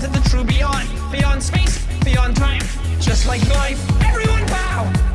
to the true beyond, beyond space, beyond time. Just like life, everyone bow!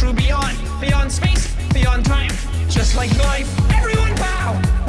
true beyond, beyond space, beyond time, just like life. Everyone bow!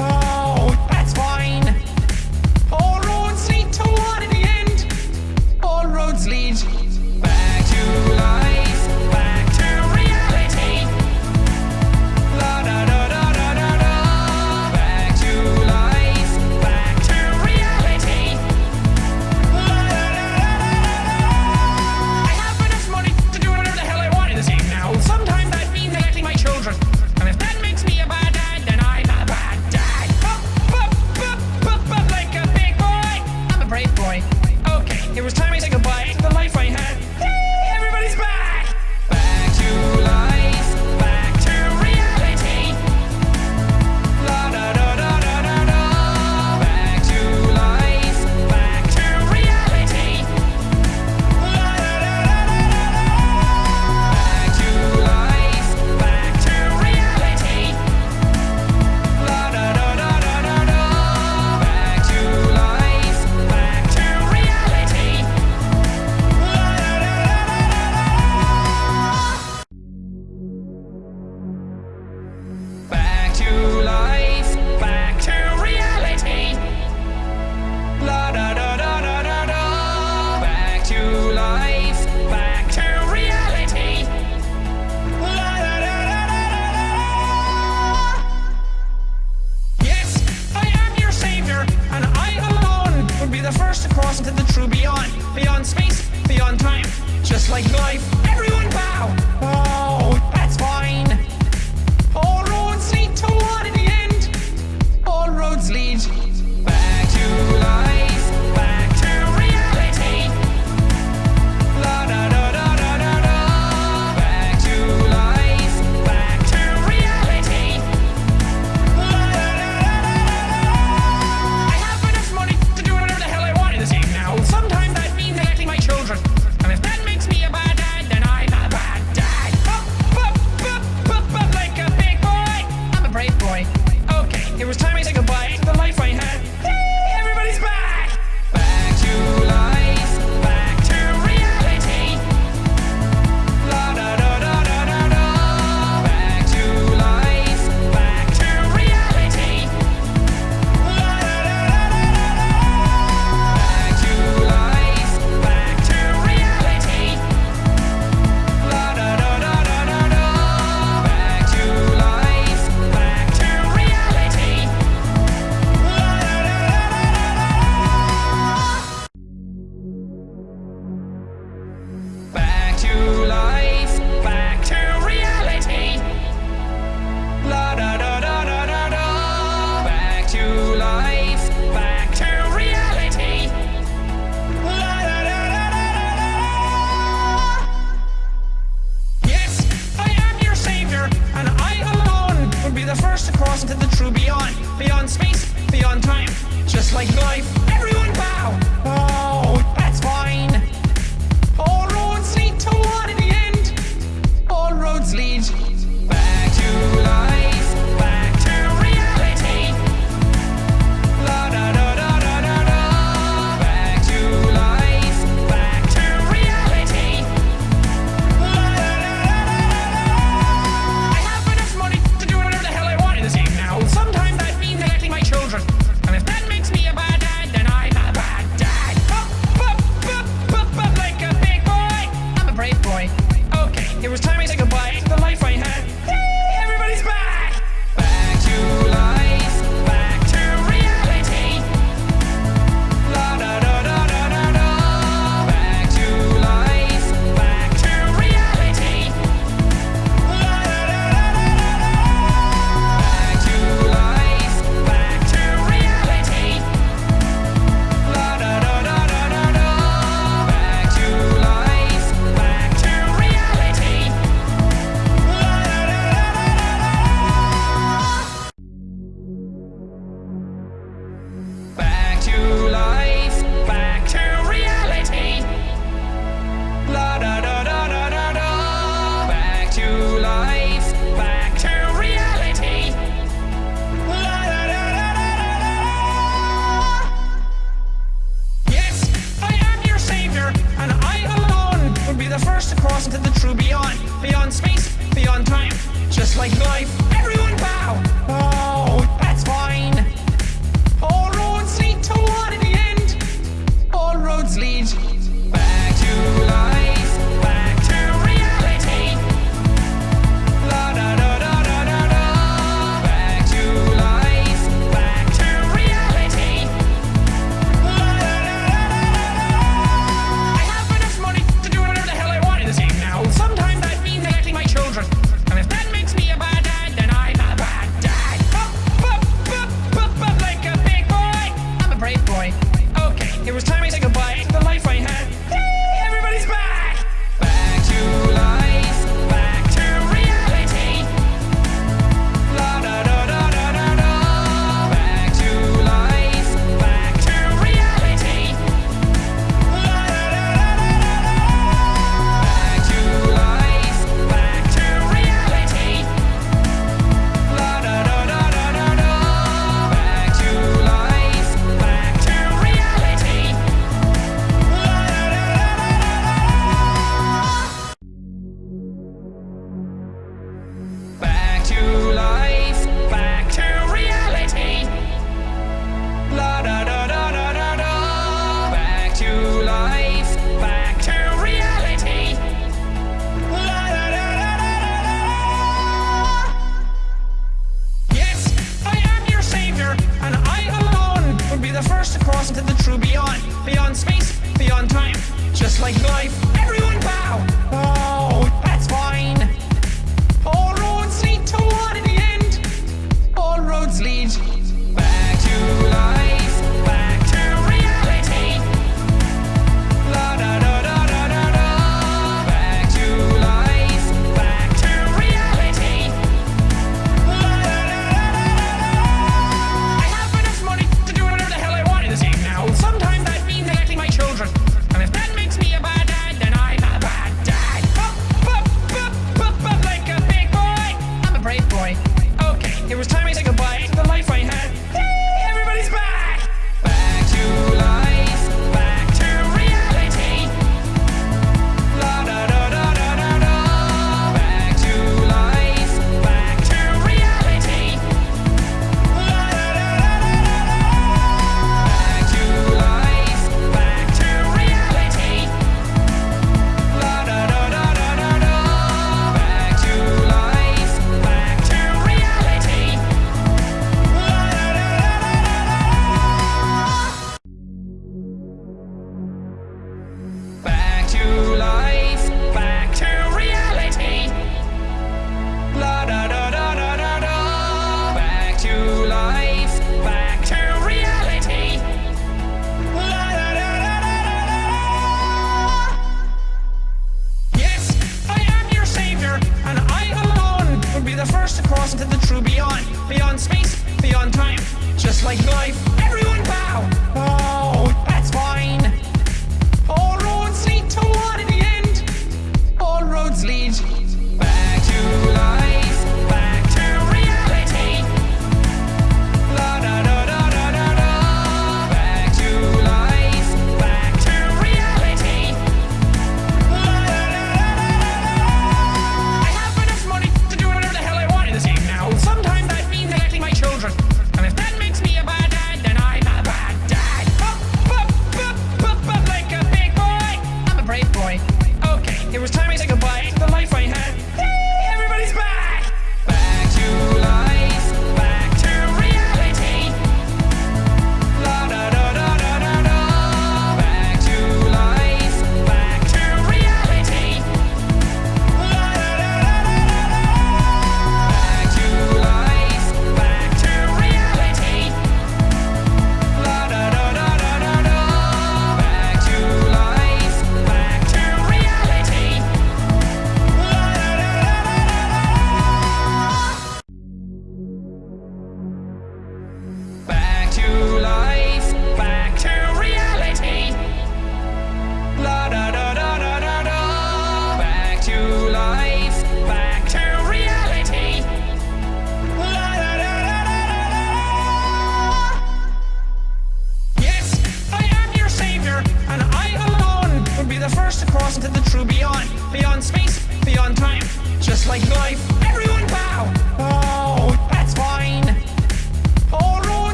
lost the true beyond, beyond space, beyond time, just like life. Every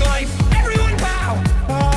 life, everyone bow.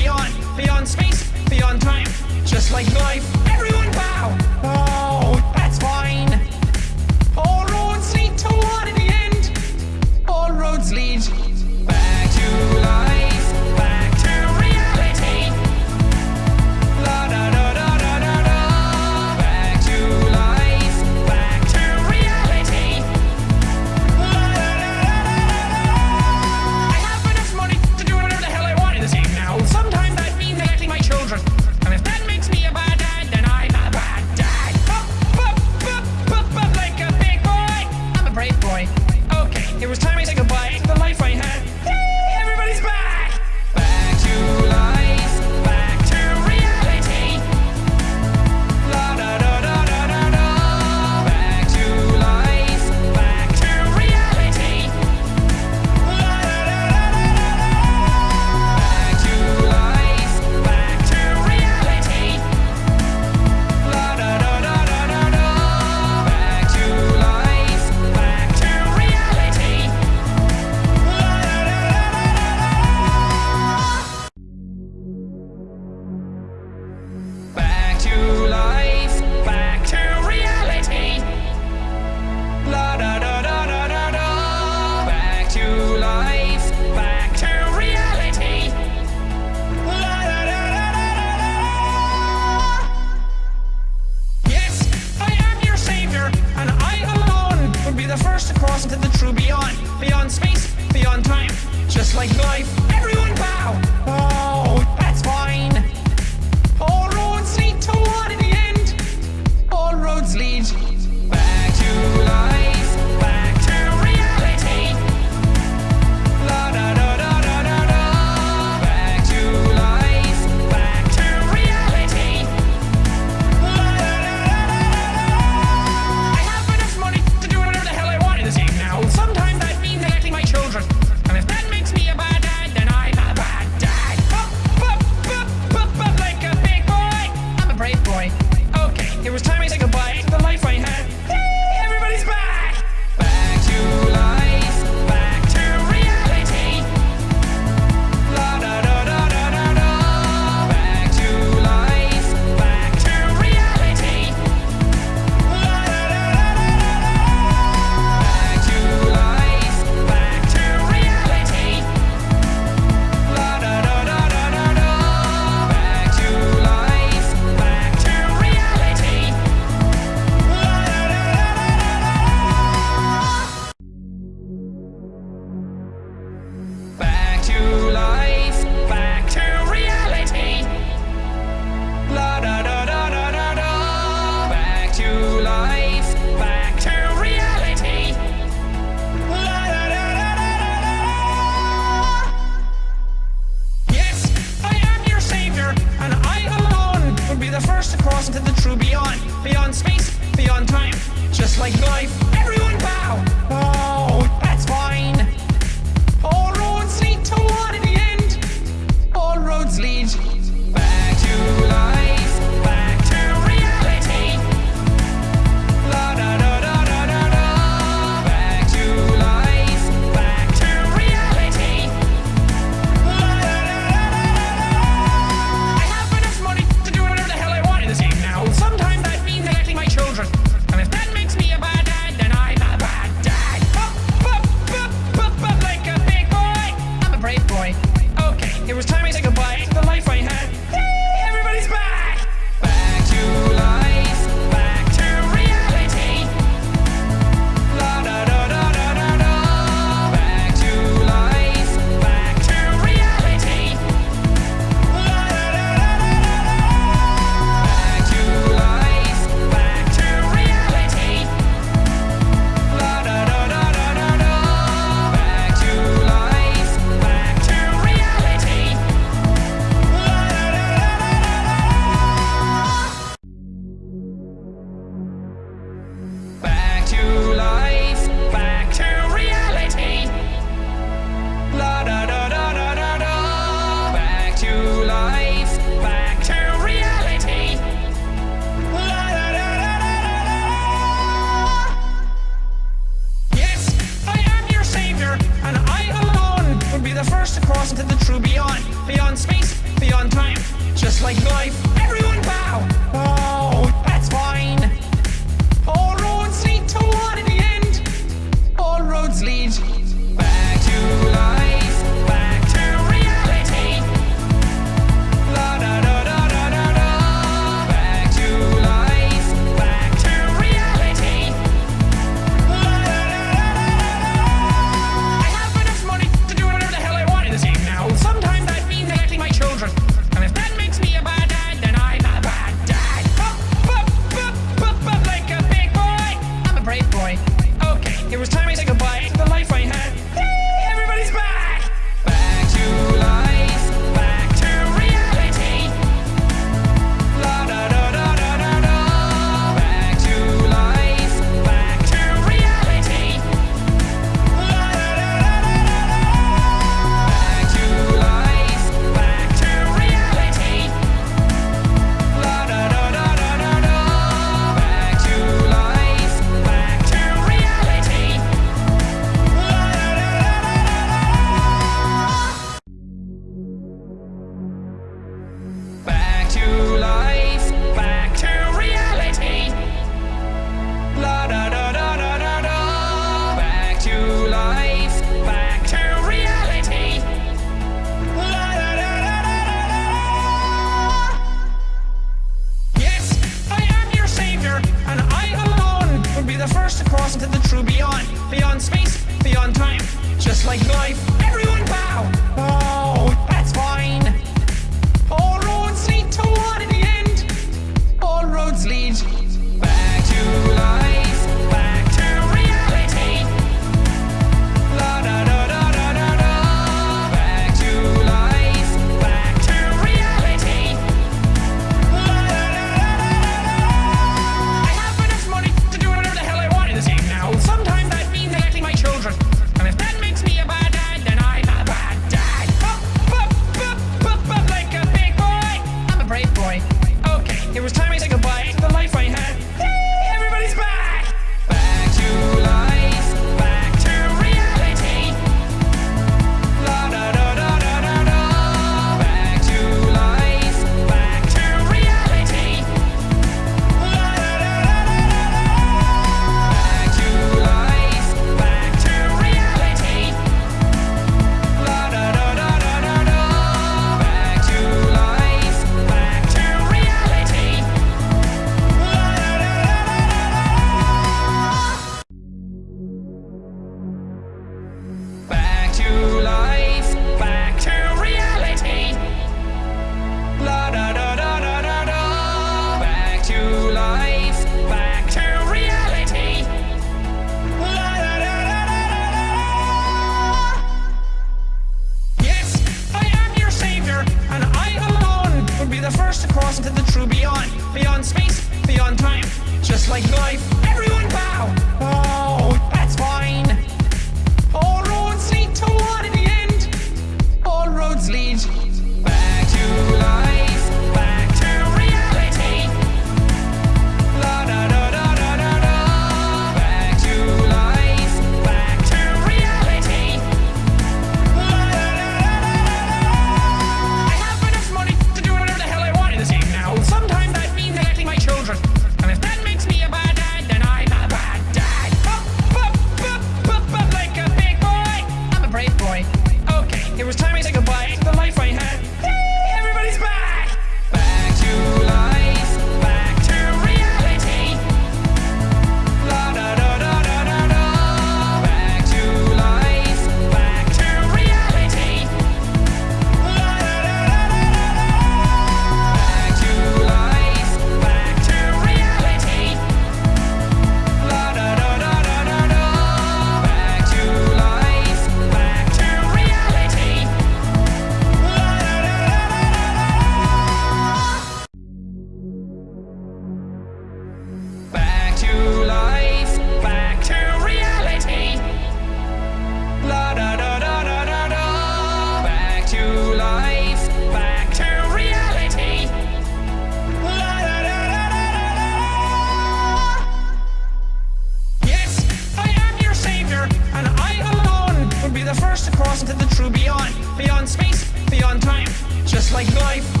Like life,